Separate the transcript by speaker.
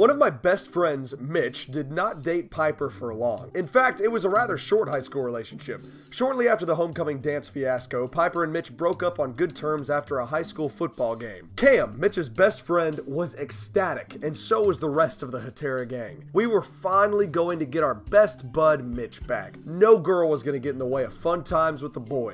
Speaker 1: One of my best friends, Mitch, did not date Piper for long. In fact, it was a rather short high school relationship. Shortly after the homecoming dance fiasco, Piper and Mitch broke up on good terms after a high school football game. Cam, Mitch's best friend, was ecstatic, and so was the rest of the Hatera gang. We were finally going to get our best bud, Mitch, back. No girl was going to get in the way of fun times with the boys.